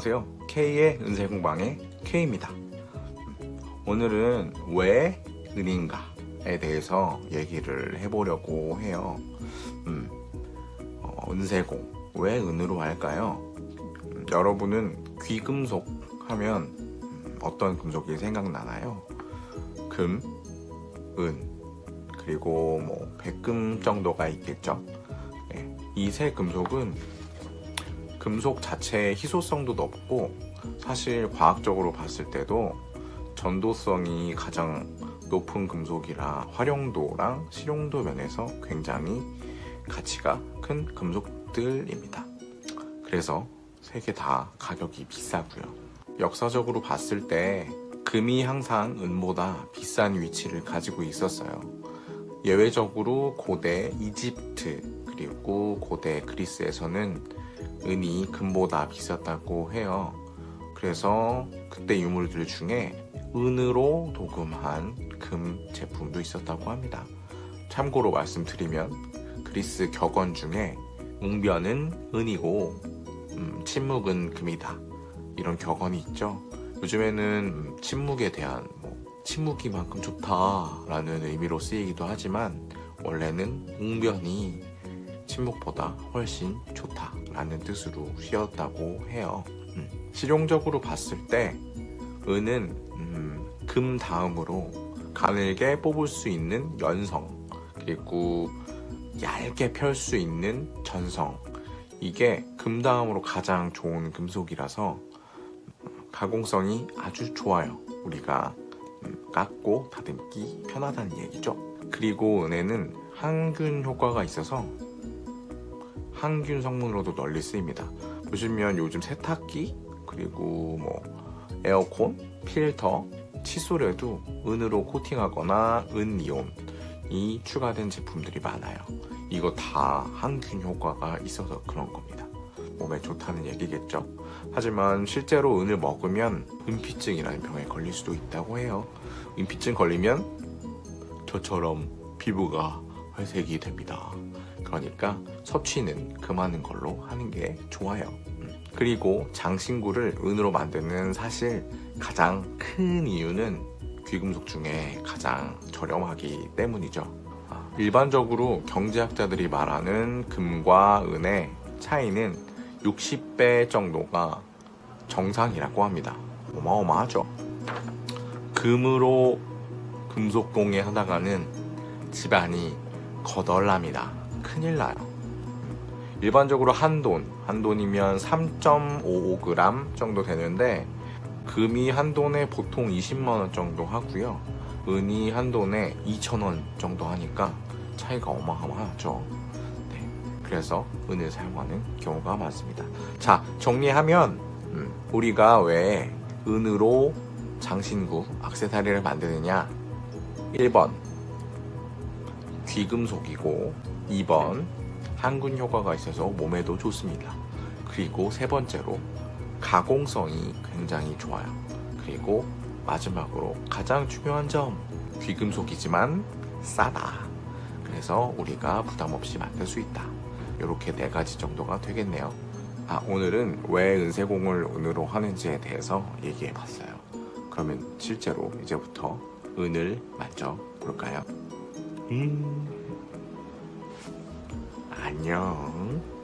네, 안녕하세요. K의 은세공방의 K입니다. 오늘은 왜 은인가에 대해서 얘기를 해보려고 해요. 음, 어, 은세공, 왜 은으로 할까요? 음, 여러분은 귀금속 하면 음, 어떤 금속이 생각나나요? 금, 은, 그리고 뭐 백금 정도가 있겠죠. 네, 이세 금속은 금속 자체의 희소성도 높고 사실 과학적으로 봤을 때도 전도성이 가장 높은 금속이라 활용도랑 실용도 면에서 굉장히 가치가 큰 금속들입니다. 그래서 세 개 다 가격이 비싸고요. 역사적으로 봤을 때 금이 항상 은보다 비싼 위치를 가지고 있었어요. 예외적으로 고대 이집트 그리고 고대 그리스에서는 은이 금보다 비쌌다고 해요. 그래서 그때 유물들 중에 은으로 도금한 금 제품도 있었다고 합니다. 참고로 말씀드리면 그리스 격언 중에 웅변은 은이고 음, 침묵은 금이다 이런 격언이 있죠. 요즘에는 침묵에 대한 뭐 침묵이만큼 좋다라는 의미로 쓰이기도 하지만 원래는 웅변이 침묵보다 훨씬 좋다 라는 뜻으로 쓰였다고 해요. 음, 실용적으로 봤을 때 은은 음, 금 다음으로 가늘게 뽑을 수 있는 연성 그리고 얇게 펼 수 있는 전성 이게 금 다음으로 가장 좋은 금속이라서 가공성이 아주 좋아요. 우리가 음, 깎고 다듬기 편하다는 얘기죠. 그리고 은에는 항균 효과가 있어서 항균 성분으로도 널리 쓰입니다. 보시면 요즘 세탁기 그리고 뭐 에어컨, 필터, 칫솔에도 은으로 코팅하거나 은이온이 추가된 제품들이 많아요. 이거 다 항균 효과가 있어서 그런 겁니다. 몸에 좋다는 얘기겠죠. 하지만 실제로 은을 먹으면 은피증이라는 병에 걸릴 수도 있다고 해요. 은피증 걸리면 저처럼 피부가 회색이 됩니다. 그러니까 섭취는 금하는 걸로 하는 게 좋아요. 음. 그리고 장신구를 은으로 만드는 사실 가장 큰 이유는 귀금속 중에 가장 저렴하기 때문이죠. 아, 일반적으로 경제학자들이 말하는 금과 은의 차이는 60배 정도가 정상이라고 합니다. 어마어마하죠. 금으로 금속공예 하다가는 집안이 거덜납니다. 큰일 나요. 일반적으로 한 돈, 한 돈이면 3.55g 정도 되는데 금이 한 돈에 보통 20만원 정도 하고요. 은이 한 돈에 2천원 정도 하니까 차이가 어마어마하죠. 네, 그래서 은을 사용하는 경우가 많습니다. 자, 정리하면 음, 우리가 왜 은으로 장신구, 악세사리를 만드느냐 1번 귀금속이고 2번 항균 효과가 있어서 몸에도 좋습니다. 그리고 세 번째로 가공성이 굉장히 좋아요. 그리고 마지막으로 가장 중요한 점 귀금속이지만 싸다. 그래서 우리가 부담 없이 만들 수 있다. 이렇게 네 가지 정도가 되겠네요. 아, 오늘은 왜 은세공을 은으로 하는지에 대해서 얘기해 봤어요. 그러면 실제로 이제부터 은을 만져 볼까요? 음. 안녕.